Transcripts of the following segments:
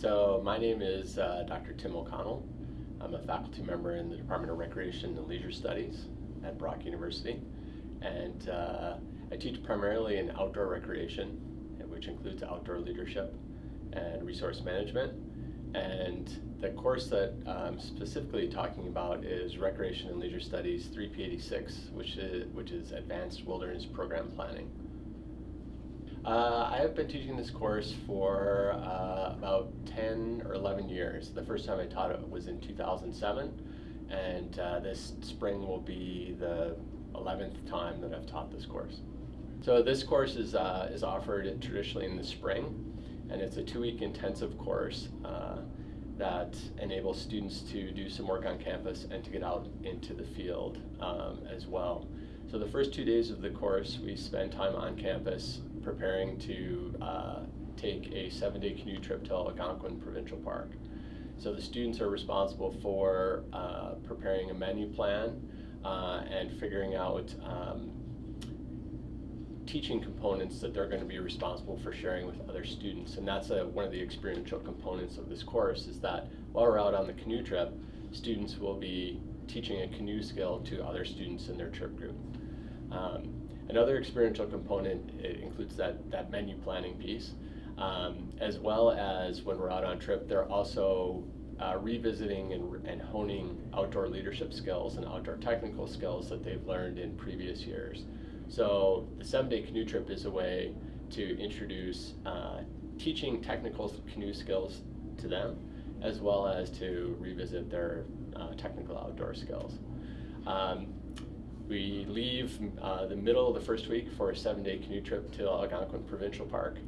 So my name is uh, Dr. Tim O'Connell. I'm a faculty member in the Department of Recreation and Leisure Studies at Brock University. And uh, I teach primarily in outdoor recreation, which includes outdoor leadership and resource management. And the course that I'm specifically talking about is Recreation and Leisure Studies 3P86, which is, which is Advanced Wilderness Program Planning. Uh, I have been teaching this course for uh, about 10 or 11 years. The first time I taught it was in 2007, and uh, this spring will be the 11th time that I've taught this course. So this course is, uh, is offered traditionally in the spring, and it's a two-week intensive course uh, that enables students to do some work on campus and to get out into the field um, as well. So the first two days of the course, we spend time on campus preparing to uh, take a seven-day canoe trip to Algonquin Provincial Park. So the students are responsible for uh, preparing a menu plan uh, and figuring out um, teaching components that they're going to be responsible for sharing with other students. And that's a, one of the experiential components of this course is that while we're out on the canoe trip, students will be teaching a canoe skill to other students in their trip group. Um, another experiential component includes that, that menu planning piece, um, as well as when we're out on trip, they're also uh, revisiting and, and honing outdoor leadership skills and outdoor technical skills that they've learned in previous years. So the seven-day canoe trip is a way to introduce uh, teaching technical canoe skills to them, as well as to revisit their uh, technical outdoor skills. Um, we leave uh, the middle of the first week for a seven-day canoe trip to Algonquin Provincial Park,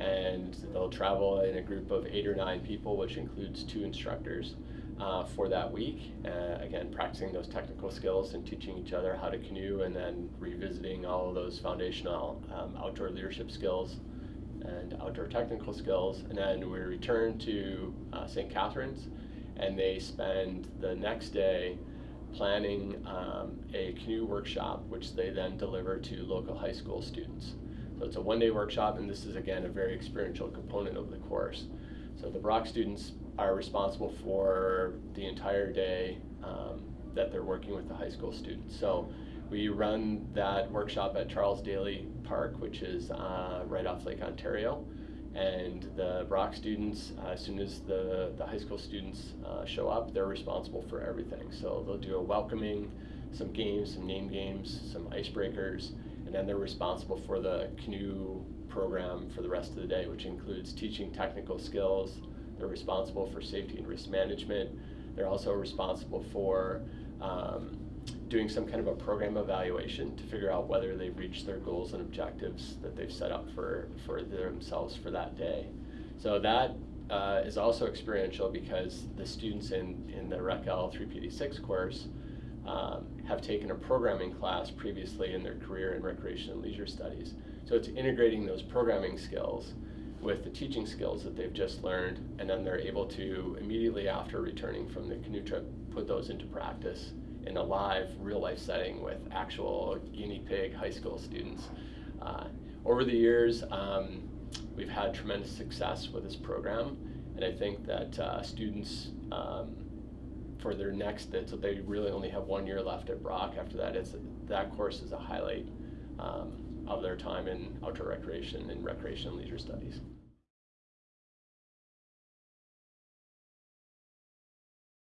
and they'll travel in a group of eight or nine people, which includes two instructors uh, for that week. Uh, again, practicing those technical skills and teaching each other how to canoe and then revisiting all of those foundational um, outdoor leadership skills and outdoor technical skills. And then we return to uh, St. Catharines and they spend the next day planning um, a canoe workshop, which they then deliver to local high school students. So it's a one-day workshop, and this is, again, a very experiential component of the course. So the Brock students are responsible for the entire day um, that they're working with the high school students. So we run that workshop at Charles Daley Park, which is uh, right off Lake Ontario. And the Brock students, uh, as soon as the, the high school students uh, show up, they're responsible for everything. So they'll do a welcoming, some games, some name games, some icebreakers, and then they're responsible for the canoe program for the rest of the day, which includes teaching technical skills, they're responsible for safety and risk management. They're also responsible for um, doing some kind of a program evaluation to figure out whether they've reached their goals and objectives that they've set up for, for themselves for that day. So that uh, is also experiential because the students in, in the RecL 3P86 course um, have taken a programming class previously in their career in recreation and leisure studies. So it's integrating those programming skills with the teaching skills that they've just learned, and then they're able to immediately after returning from the canoe trip put those into practice in a live, real life setting with actual guinea pig high school students. Uh, over the years, um, we've had tremendous success with this program, and I think that uh, students, um, for their next, so they really only have one year left at Brock. After that, it's that course is a highlight um, of their time in outdoor recreation and recreation and leisure studies.